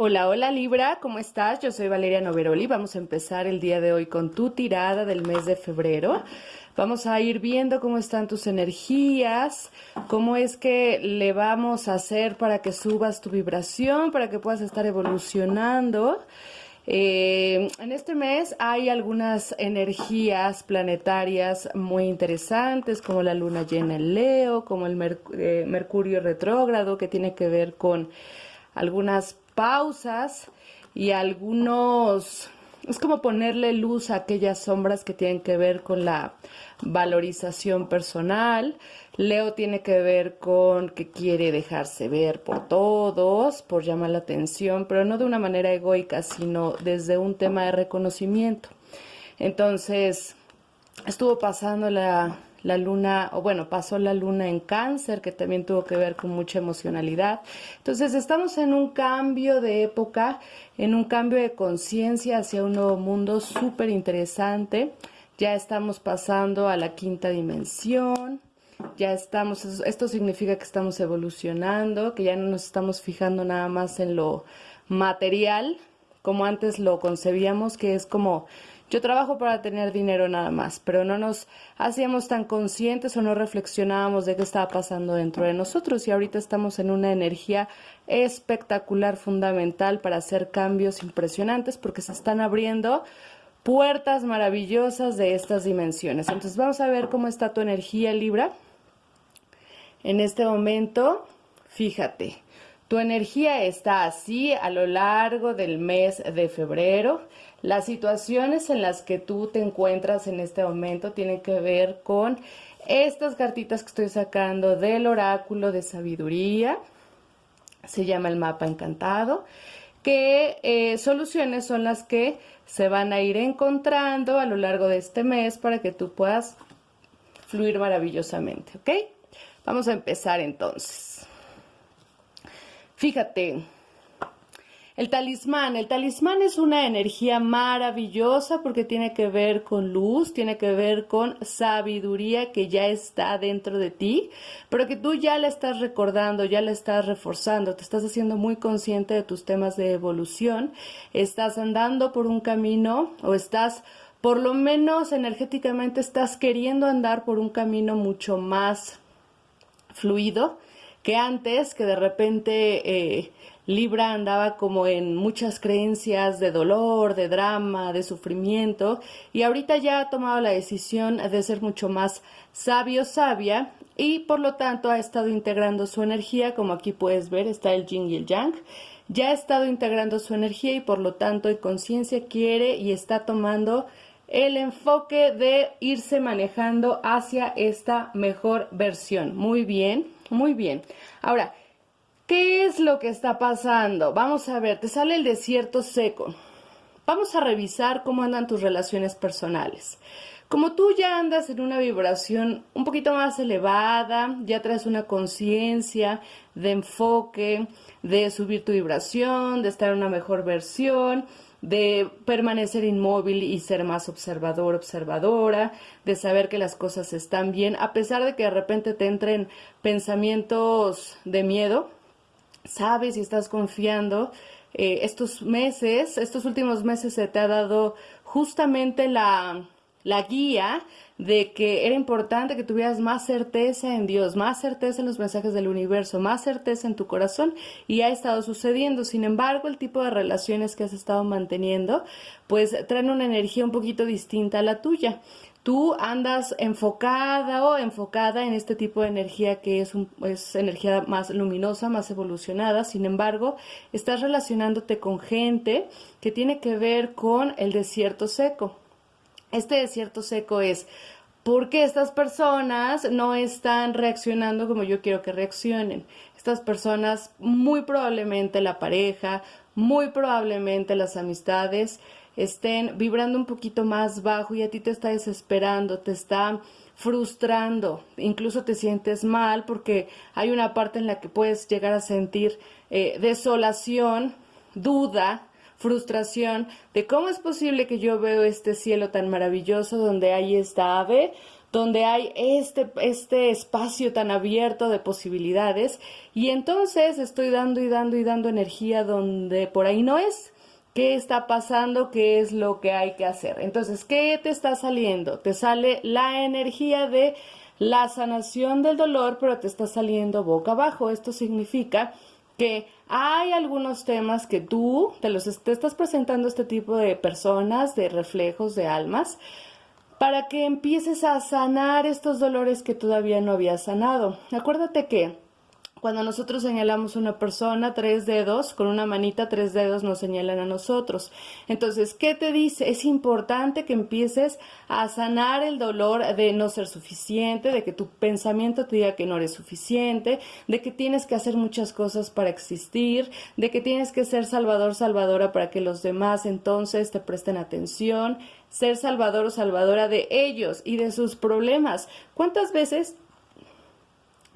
Hola, hola Libra, ¿cómo estás? Yo soy Valeria Noveroli. Vamos a empezar el día de hoy con tu tirada del mes de febrero. Vamos a ir viendo cómo están tus energías, cómo es que le vamos a hacer para que subas tu vibración, para que puedas estar evolucionando. Eh, en este mes hay algunas energías planetarias muy interesantes, como la luna llena en Leo, como el eh, Mercurio retrógrado, que tiene que ver con algunas pausas y algunos... Es como ponerle luz a aquellas sombras que tienen que ver con la valorización personal. Leo tiene que ver con que quiere dejarse ver por todos, por llamar la atención, pero no de una manera egoica, sino desde un tema de reconocimiento. Entonces, estuvo pasando la, la luna, o bueno, pasó la luna en cáncer, que también tuvo que ver con mucha emocionalidad. Entonces, estamos en un cambio de época, en un cambio de conciencia hacia un nuevo mundo súper interesante. Ya estamos pasando a la quinta dimensión. Ya estamos, esto significa que estamos evolucionando, que ya no nos estamos fijando nada más en lo material, como antes lo concebíamos, que es como yo trabajo para tener dinero nada más, pero no nos hacíamos tan conscientes o no reflexionábamos de qué estaba pasando dentro de nosotros y ahorita estamos en una energía espectacular, fundamental para hacer cambios impresionantes porque se están abriendo puertas maravillosas de estas dimensiones. Entonces vamos a ver cómo está tu energía Libra. En este momento, fíjate, tu energía está así a lo largo del mes de febrero. Las situaciones en las que tú te encuentras en este momento tienen que ver con estas cartitas que estoy sacando del oráculo de sabiduría. Se llama el mapa encantado. ¿Qué eh, soluciones son las que se van a ir encontrando a lo largo de este mes para que tú puedas fluir maravillosamente, ¿ok? Vamos a empezar entonces. Fíjate, el talismán, el talismán es una energía maravillosa porque tiene que ver con luz, tiene que ver con sabiduría que ya está dentro de ti, pero que tú ya la estás recordando, ya la estás reforzando, te estás haciendo muy consciente de tus temas de evolución, estás andando por un camino o estás por lo menos energéticamente estás queriendo andar por un camino mucho más fluido que antes, que de repente eh, Libra andaba como en muchas creencias de dolor, de drama, de sufrimiento, y ahorita ya ha tomado la decisión de ser mucho más sabio, sabia, y por lo tanto ha estado integrando su energía, como aquí puedes ver, está el yin y el yang, ya ha estado integrando su energía y por lo tanto en conciencia quiere y está tomando el enfoque de irse manejando hacia esta mejor versión. Muy bien, muy bien. Ahora, ¿qué es lo que está pasando? Vamos a ver, te sale el desierto seco. Vamos a revisar cómo andan tus relaciones personales. Como tú ya andas en una vibración un poquito más elevada, ya traes una conciencia de enfoque, de subir tu vibración, de estar en una mejor versión, de permanecer inmóvil y ser más observador, observadora, de saber que las cosas están bien, a pesar de que de repente te entren pensamientos de miedo, sabes y estás confiando. Eh, estos meses, estos últimos meses se te ha dado justamente la, la guía de que era importante que tuvieras más certeza en Dios, más certeza en los mensajes del universo, más certeza en tu corazón y ha estado sucediendo. Sin embargo, el tipo de relaciones que has estado manteniendo, pues traen una energía un poquito distinta a la tuya. Tú andas enfocada o enfocada en este tipo de energía que es, un, es energía más luminosa, más evolucionada. Sin embargo, estás relacionándote con gente que tiene que ver con el desierto seco este desierto seco es porque estas personas no están reaccionando como yo quiero que reaccionen. Estas personas, muy probablemente la pareja, muy probablemente las amistades, estén vibrando un poquito más bajo y a ti te está desesperando, te está frustrando, incluso te sientes mal porque hay una parte en la que puedes llegar a sentir eh, desolación, duda, frustración de cómo es posible que yo veo este cielo tan maravilloso donde hay esta ave, donde hay este, este espacio tan abierto de posibilidades y entonces estoy dando y dando y dando energía donde por ahí no es. ¿Qué está pasando? ¿Qué es lo que hay que hacer? Entonces, ¿qué te está saliendo? Te sale la energía de la sanación del dolor, pero te está saliendo boca abajo. Esto significa que hay algunos temas que tú te los estás presentando a este tipo de personas, de reflejos, de almas, para que empieces a sanar estos dolores que todavía no habías sanado. Acuérdate que cuando nosotros señalamos una persona, tres dedos, con una manita, tres dedos nos señalan a nosotros. Entonces, ¿qué te dice? Es importante que empieces a sanar el dolor de no ser suficiente, de que tu pensamiento te diga que no eres suficiente, de que tienes que hacer muchas cosas para existir, de que tienes que ser salvador, salvadora para que los demás entonces te presten atención, ser salvador o salvadora de ellos y de sus problemas. ¿Cuántas veces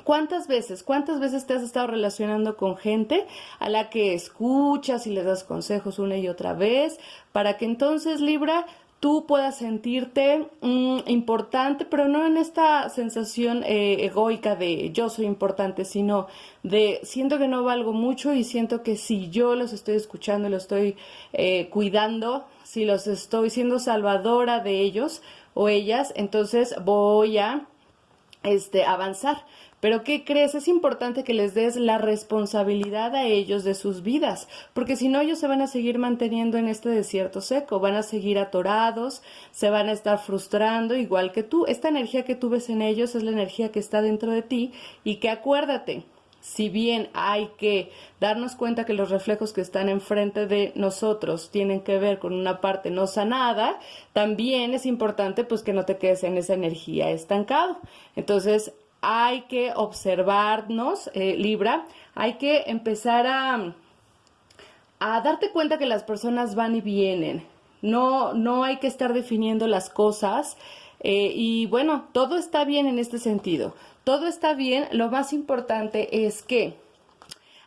¿Cuántas veces, cuántas veces te has estado relacionando con gente a la que escuchas y le das consejos una y otra vez para que entonces Libra tú puedas sentirte mm, importante, pero no en esta sensación eh, egoica de yo soy importante, sino de siento que no valgo mucho y siento que si yo los estoy escuchando y los estoy eh, cuidando, si los estoy siendo salvadora de ellos o ellas, entonces voy a este, avanzar. Pero ¿qué crees? Es importante que les des la responsabilidad a ellos de sus vidas, porque si no ellos se van a seguir manteniendo en este desierto seco, van a seguir atorados, se van a estar frustrando igual que tú. Esta energía que tú ves en ellos es la energía que está dentro de ti y que acuérdate, si bien hay que darnos cuenta que los reflejos que están enfrente de nosotros tienen que ver con una parte no sanada, también es importante pues que no te quedes en esa energía estancado. Entonces, hay que observarnos, eh, Libra, hay que empezar a, a darte cuenta que las personas van y vienen. No, no hay que estar definiendo las cosas. Eh, y bueno, todo está bien en este sentido. Todo está bien. Lo más importante es que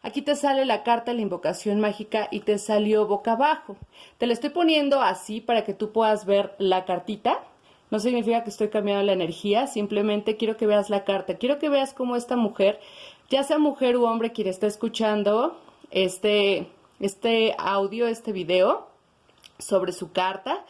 aquí te sale la carta de la invocación mágica y te salió boca abajo. Te la estoy poniendo así para que tú puedas ver la cartita. No significa que estoy cambiando la energía, simplemente quiero que veas la carta. Quiero que veas cómo esta mujer, ya sea mujer u hombre quien está escuchando este, este audio, este video sobre su carta,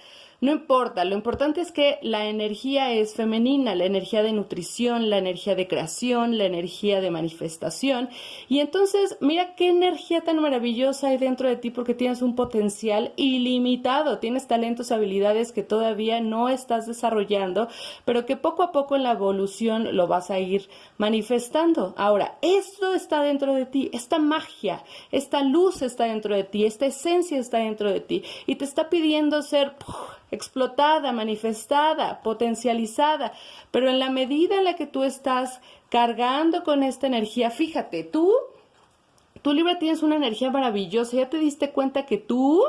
no importa, lo importante es que la energía es femenina, la energía de nutrición, la energía de creación, la energía de manifestación. Y entonces, mira qué energía tan maravillosa hay dentro de ti porque tienes un potencial ilimitado, tienes talentos, habilidades que todavía no estás desarrollando, pero que poco a poco en la evolución lo vas a ir manifestando. Ahora, esto está dentro de ti, esta magia, esta luz está dentro de ti, esta esencia está dentro de ti y te está pidiendo ser explotada, manifestada, potencializada, pero en la medida en la que tú estás cargando con esta energía, fíjate, tú, tú Libra tienes una energía maravillosa, ya te diste cuenta que tú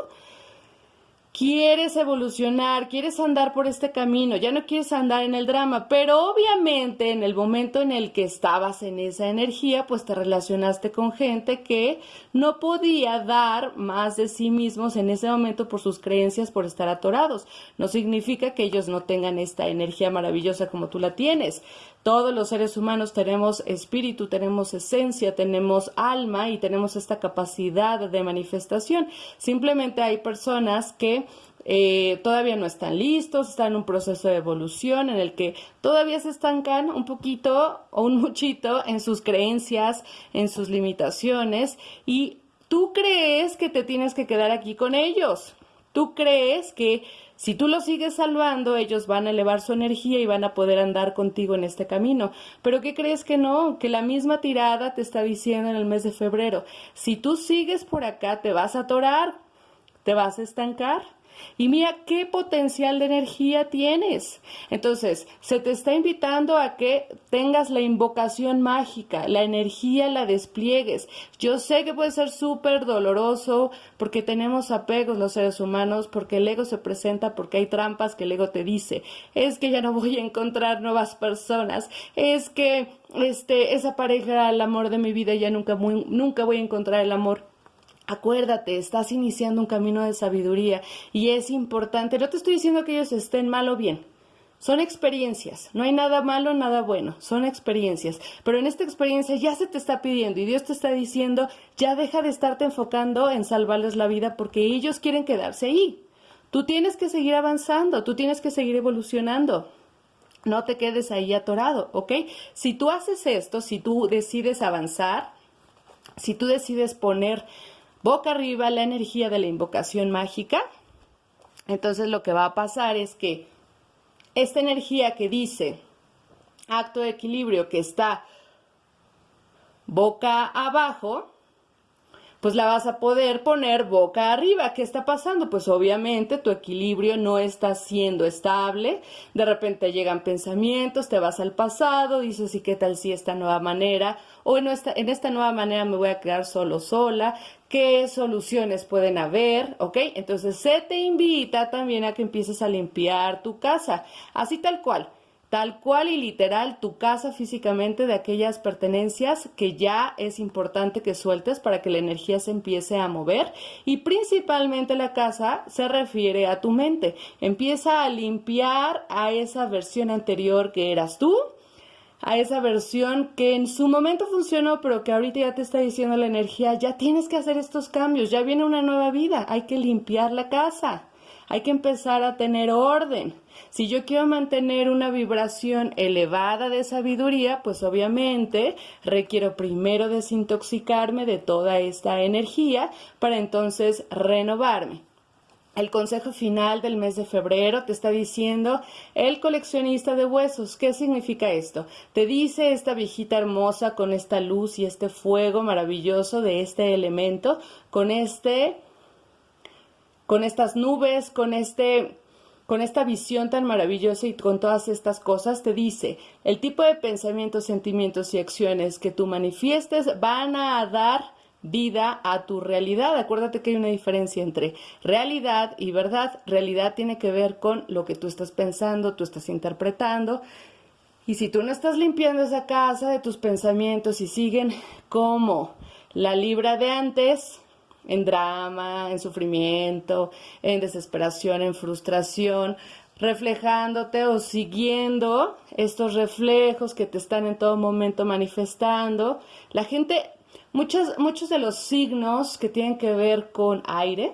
quieres evolucionar, quieres andar por este camino, ya no quieres andar en el drama, pero obviamente en el momento en el que estabas en esa energía, pues te relacionaste con gente que no podía dar más de sí mismos en ese momento por sus creencias, por estar atorados. No significa que ellos no tengan esta energía maravillosa como tú la tienes. Todos los seres humanos tenemos espíritu, tenemos esencia, tenemos alma y tenemos esta capacidad de manifestación. Simplemente hay personas que eh, todavía no están listos, están en un proceso de evolución en el que todavía se estancan un poquito o un muchito en sus creencias, en sus limitaciones y tú crees que te tienes que quedar aquí con ellos. Tú crees que si tú los sigues salvando, ellos van a elevar su energía y van a poder andar contigo en este camino. Pero ¿qué crees que no? Que la misma tirada te está diciendo en el mes de febrero. Si tú sigues por acá, te vas a atorar, te vas a estancar. Y mira qué potencial de energía tienes. Entonces, se te está invitando a que tengas la invocación mágica, la energía la despliegues. Yo sé que puede ser súper doloroso porque tenemos apegos los seres humanos, porque el ego se presenta, porque hay trampas que el ego te dice. Es que ya no voy a encontrar nuevas personas. Es que este, esa pareja el amor de mi vida ya nunca, nunca voy a encontrar el amor. Acuérdate, estás iniciando un camino de sabiduría y es importante. No te estoy diciendo que ellos estén mal o bien. Son experiencias, no hay nada malo, nada bueno, son experiencias. Pero en esta experiencia ya se te está pidiendo y Dios te está diciendo, ya deja de estarte enfocando en salvarles la vida porque ellos quieren quedarse ahí. Tú tienes que seguir avanzando, tú tienes que seguir evolucionando. No te quedes ahí atorado, ¿ok? Si tú haces esto, si tú decides avanzar, si tú decides poner boca arriba la energía de la invocación mágica, entonces lo que va a pasar es que esta energía que dice acto de equilibrio que está boca abajo, pues la vas a poder poner boca arriba. ¿Qué está pasando? Pues obviamente tu equilibrio no está siendo estable, de repente llegan pensamientos, te vas al pasado, dices, ¿y qué tal si esta nueva manera? O en esta, en esta nueva manera me voy a quedar solo, sola. ¿Qué soluciones pueden haber? ¿Ok? Entonces se te invita también a que empieces a limpiar tu casa, así tal cual tal cual y literal tu casa físicamente de aquellas pertenencias que ya es importante que sueltes para que la energía se empiece a mover y principalmente la casa se refiere a tu mente. Empieza a limpiar a esa versión anterior que eras tú, a esa versión que en su momento funcionó, pero que ahorita ya te está diciendo la energía, ya tienes que hacer estos cambios, ya viene una nueva vida, hay que limpiar la casa. Hay que empezar a tener orden. Si yo quiero mantener una vibración elevada de sabiduría, pues obviamente requiero primero desintoxicarme de toda esta energía para entonces renovarme. El consejo final del mes de febrero te está diciendo el coleccionista de huesos. ¿Qué significa esto? Te dice esta viejita hermosa con esta luz y este fuego maravilloso de este elemento, con este con estas nubes, con este con esta visión tan maravillosa y con todas estas cosas, te dice, el tipo de pensamientos, sentimientos y acciones que tú manifiestes van a dar vida a tu realidad. Acuérdate que hay una diferencia entre realidad y verdad. Realidad tiene que ver con lo que tú estás pensando, tú estás interpretando. Y si tú no estás limpiando esa casa de tus pensamientos y siguen como la libra de antes, en drama, en sufrimiento, en desesperación, en frustración, reflejándote o siguiendo estos reflejos que te están en todo momento manifestando. La gente, muchos, muchos de los signos que tienen que ver con aire,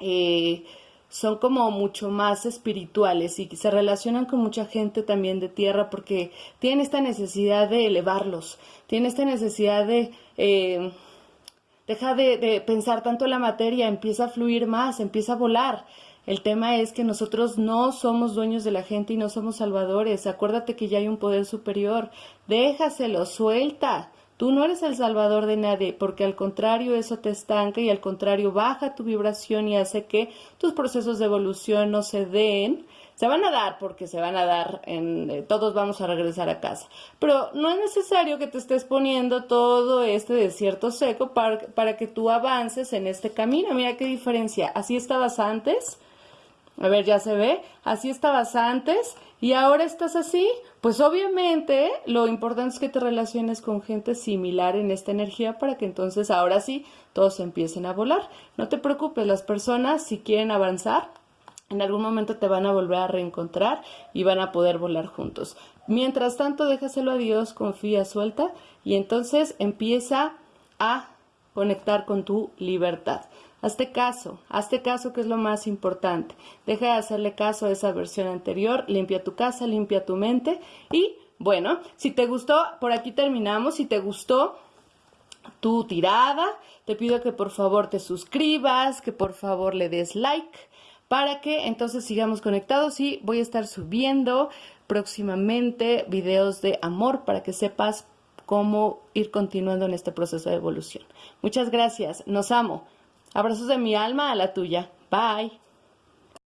eh, son como mucho más espirituales y se relacionan con mucha gente también de tierra porque tienen esta necesidad de elevarlos, tienen esta necesidad de eh, deja de, pensar tanto la materia, empieza a fluir más, empieza a volar. El tema es que nosotros no somos dueños de la gente y no somos salvadores. Acuérdate que ya hay un poder superior. Déjaselo, suelta. Tú no eres el salvador de nadie, porque al contrario eso te estanca y al contrario baja tu vibración y hace que tus procesos de evolución no se den se van a dar porque se van a dar, en, eh, todos vamos a regresar a casa. Pero no es necesario que te estés poniendo todo este desierto seco para, para que tú avances en este camino. Mira qué diferencia. Así estabas antes. A ver, ya se ve. Así estabas antes y ahora estás así. Pues obviamente lo importante es que te relaciones con gente similar en esta energía para que entonces ahora sí todos empiecen a volar. No te preocupes, las personas si quieren avanzar en algún momento te van a volver a reencontrar y van a poder volar juntos. Mientras tanto, déjaselo a Dios, confía, suelta y entonces empieza a conectar con tu libertad. Hazte caso, hazte caso que es lo más importante. Deja de hacerle caso a esa versión anterior, limpia tu casa, limpia tu mente y bueno, si te gustó, por aquí terminamos, si te gustó tu tirada, te pido que por favor te suscribas, que por favor le des like para que entonces sigamos conectados y voy a estar subiendo próximamente videos de amor para que sepas cómo ir continuando en este proceso de evolución. Muchas gracias, nos amo. Abrazos de mi alma a la tuya. Bye.